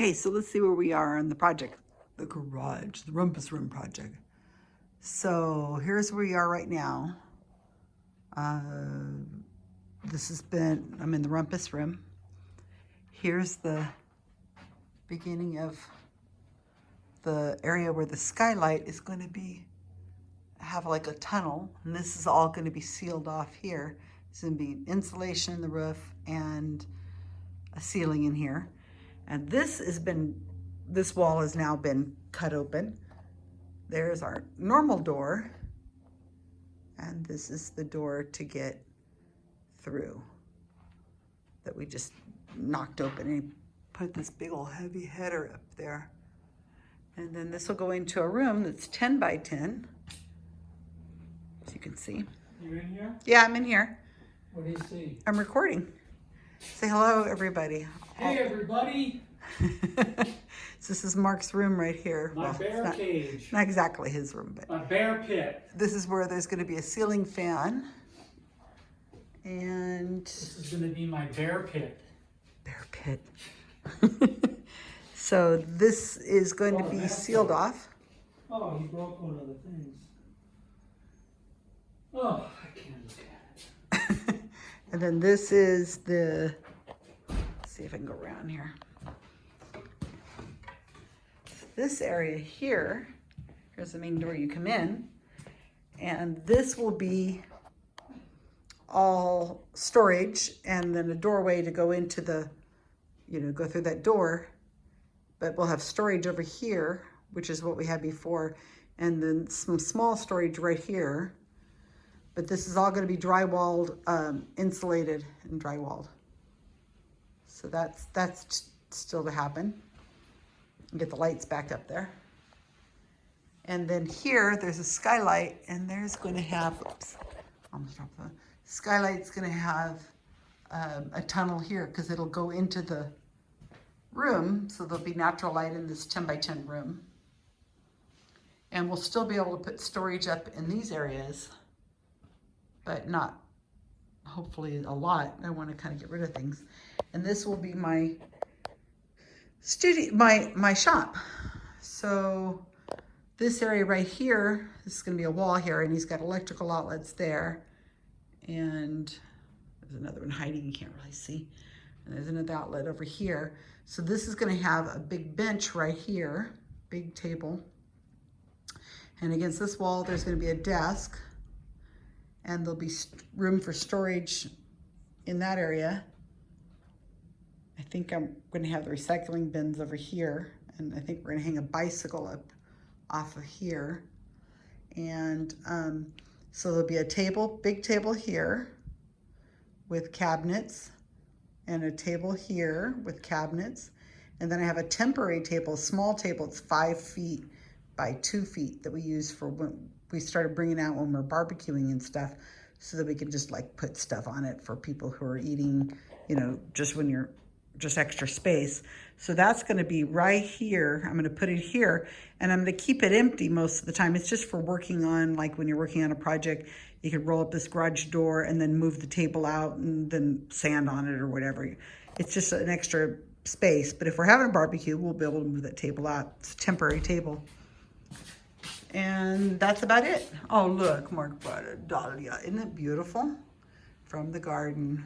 Okay, so let's see where we are on the project. The garage, the Rumpus Room project. So here's where we are right now. Uh, this has been, I'm in the Rumpus Room. Here's the beginning of the area where the skylight is going to be, have like a tunnel. And this is all going to be sealed off here. It's going to be insulation in the roof and a ceiling in here. And this has been, this wall has now been cut open. There's our normal door. And this is the door to get through that we just knocked open and put this big old heavy header up there. And then this will go into a room that's 10 by 10, as you can see. You in here? Yeah, I'm in here. What do you see? I'm recording. Say hello, everybody. Hey, everybody! so this is Mark's room right here. My Well, bear not, cage. not exactly his room, but My bear pit. this is where there's going to be a ceiling fan. And This is gonna be my bear pit. bear pit. so this is going to Oh, be sealed off. Oh, you broke one of the things. Oh, I can't look at it. and then this is the, see if I can go around here. This area here, here's the main door you come in, and this will be all storage and then a doorway to go into the, you know, go through that door. But we'll have storage over here, which is what we had before, and then some small storage right here. But this is all gonna be drywalled, um, insulated and drywalled. So that's, that's still to happen. Get the lights back up there. And then here, there's a skylight and there's gonna have, oops, the, skylight's gonna have um, a tunnel here because it'll go into the room. So there'll be natural light in this 10 by 10 room. And we'll still be able to put storage up in these areas but not hopefully a lot. I want to kind of get rid of things. And this will be my studio, my, my shop. So this area right here, this is going to be a wall here and he's got electrical outlets there. And there's another one hiding, you can't really see. And there's another outlet over here. So this is going to have a big bench right here, big table. And against this wall, there's going to be a desk and there'll be room for storage in that area. I think I'm going to have the recycling bins over here, and I think we're going to hang a bicycle up off of here. And um, so there'll be a table, big table here with cabinets, and a table here with cabinets. And then I have a temporary table, small table, it's five feet by two feet that we use for when we started bringing out when we're barbecuing and stuff so that we can just like put stuff on it for people who are eating, you know, just when you're just extra space. So that's going to be right here. I'm going to put it here and I'm going to keep it empty most of the time. It's just for working on, like when you're working on a project, you could roll up this garage door and then move the table out and then sand on it or whatever. It's just an extra space. But if we're having a barbecue, we'll be able to move that table out. It's a temporary table. And that's about it. Oh, look, Mark brought a dahlia. Isn't it beautiful? From the garden.